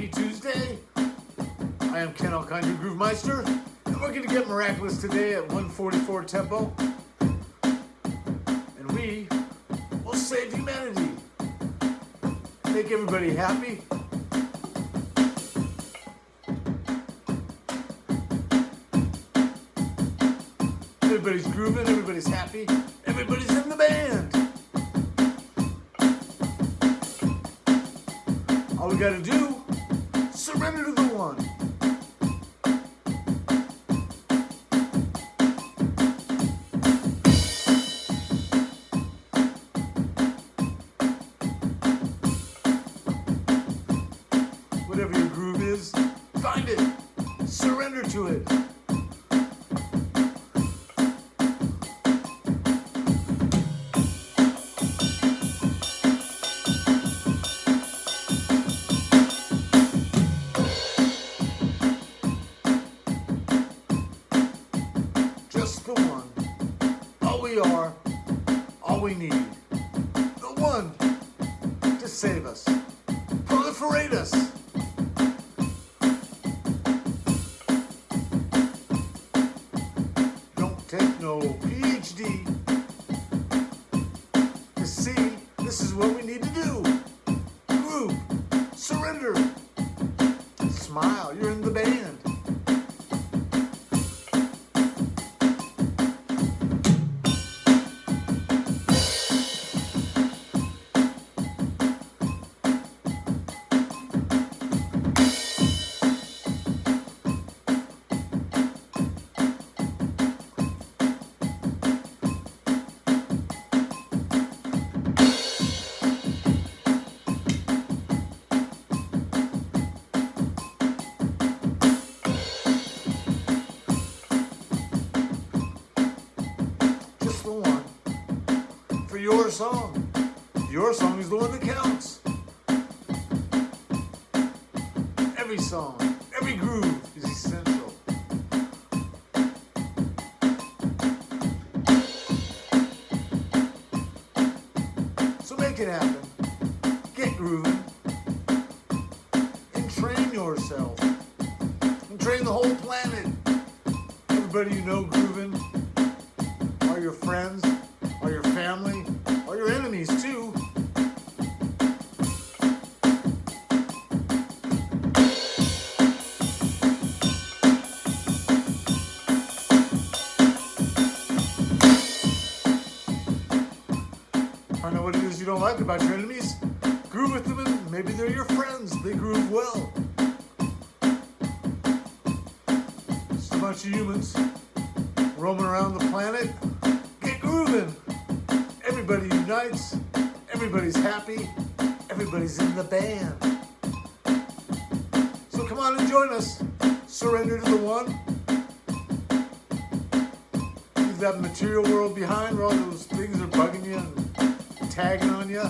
Happy Tuesday. I am Ken your Groove Meister, and we're going to get miraculous today at 144 tempo. And we will save humanity. Make everybody happy. Everybody's grooving, everybody's happy, everybody's in the band. All we gotta do, the one. Whatever your groove is, find it, surrender to it. Save us, proliferate us. Don't take no PhD your song. Your song is the one that counts. Every song, every groove is essential. So make it happen. Get grooving. And train yourself. And train the whole planet. Everybody you know grooving are your friends, are your family, are your enemies too. Find out what it is you don't like about your enemies. Groove with them and maybe they're your friends. They groove well. Just a bunch of humans roaming around the planet. Get grooving. Everybody unites. Everybody's happy. Everybody's in the band. So come on and join us. Surrender to the one. Leave that material world behind where all those things are bugging you and tagging on you.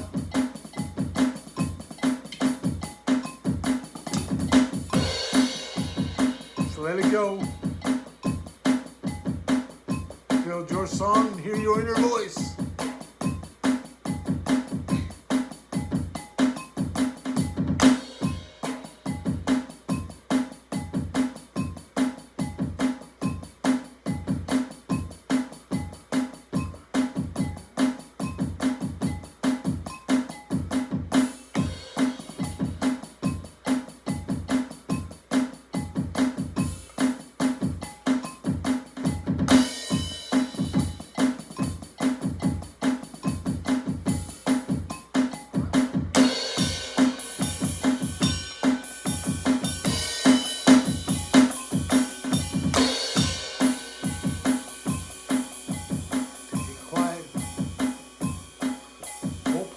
So let it go. Build your song and hear your inner voice.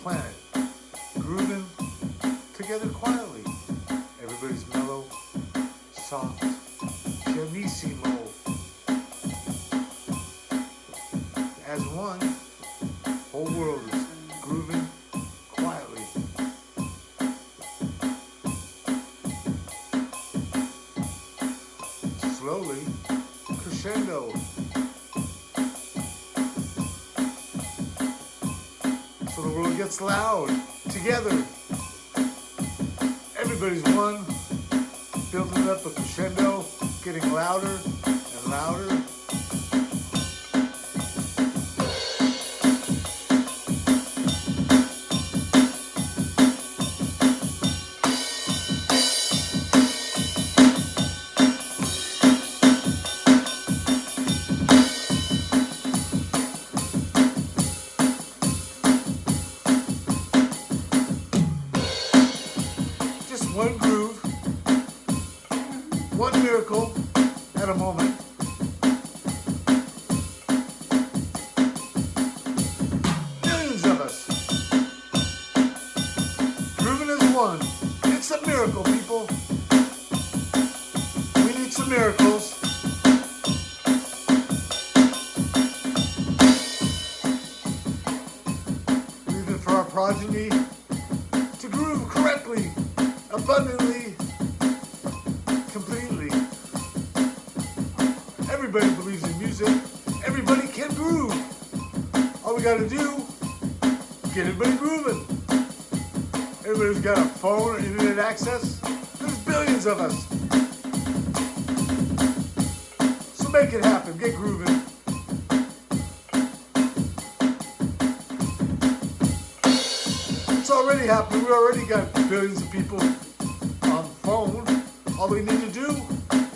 Planet grooving together quietly. Everybody's mellow, soft, pianissimo. As one, whole world is grooving quietly. Slowly, crescendo. World gets loud together. Everybody's one. building up a crescendo, getting louder and louder. One. It's a miracle, people. We need some miracles. Leaving for our progeny to groove correctly, abundantly, completely. Everybody believes in music. Everybody can groove. All we gotta do, get everybody grooving. Everybody's got a phone or internet access. There's billions of us. So make it happen. Get grooving. It's already happening. We already got billions of people on the phone. All we need to do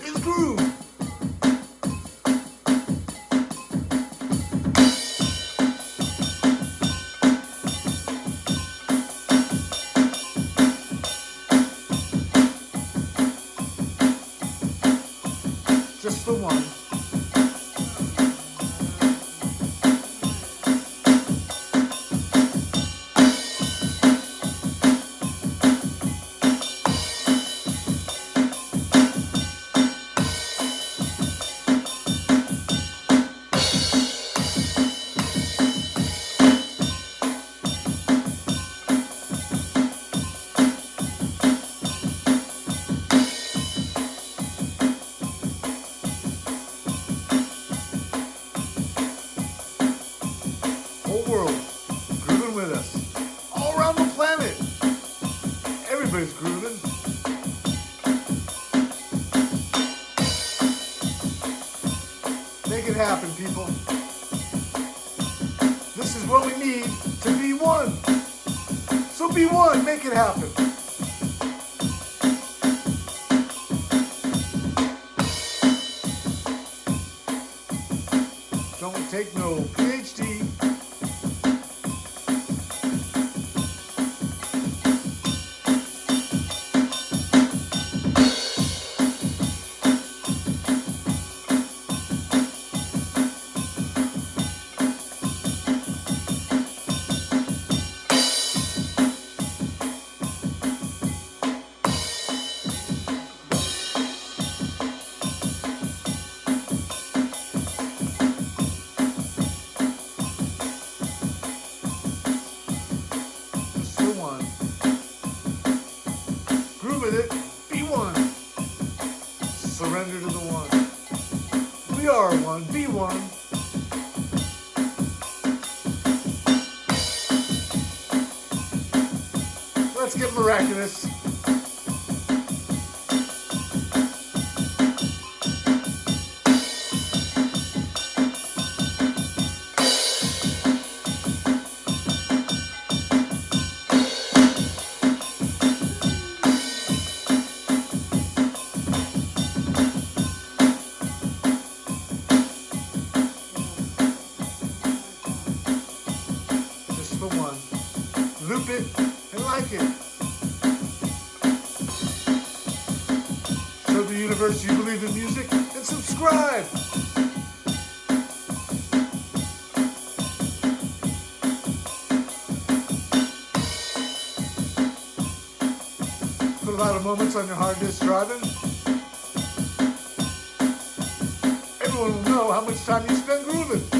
is groove. Is what we need to be one. So be one, make it happen. Don't take no PhD. One. Groove with it. Be one. Surrender to the one. We are one. Be one. Let's get miraculous. Show the universe you believe in music and subscribe. Put a lot of moments on your hard disk driving. Everyone will know how much time you spend grooving.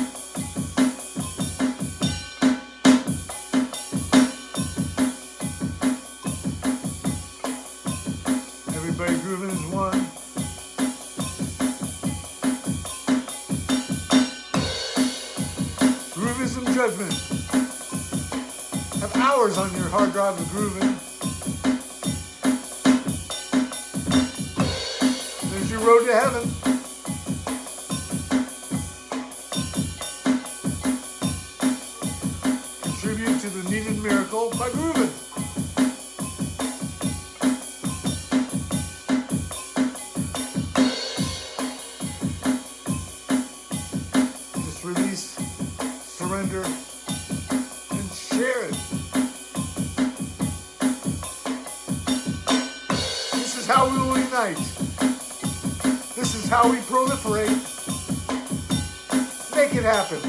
Hard drive of grooving. Unite. This is how we proliferate. Make it happen.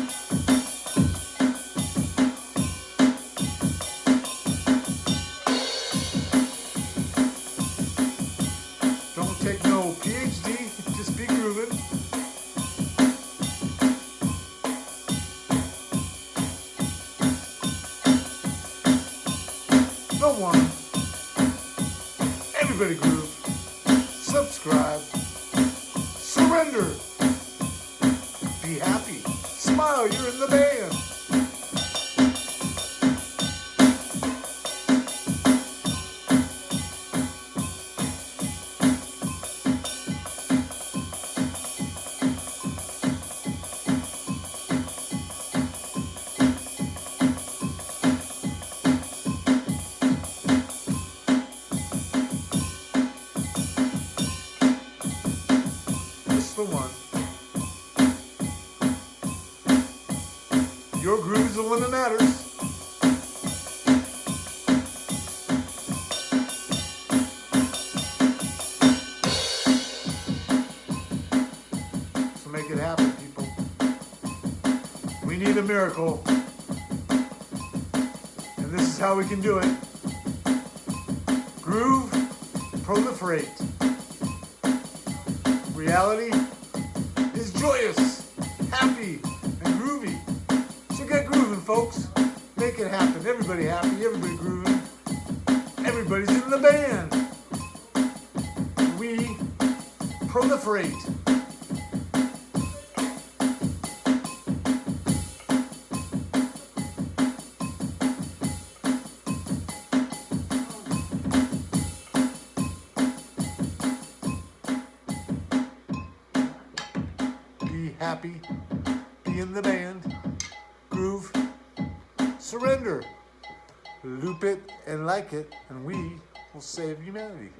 Don't take no PhD, just be grooving. No one. Everybody groove. Miracle. And this is how we can do it. Groove, proliferate. Reality is joyous, happy, and groovy. So get grooving, folks. Make it happen. Everybody happy, everybody grooving. Everybody's in the band. We proliferate. Happy. Be in the band. Groove. Surrender. Loop it and like it, and we will save humanity.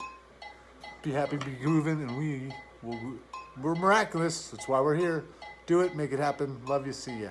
Be happy, be grooving, and we will. We're miraculous. That's why we're here. Do it, make it happen. Love you. See ya.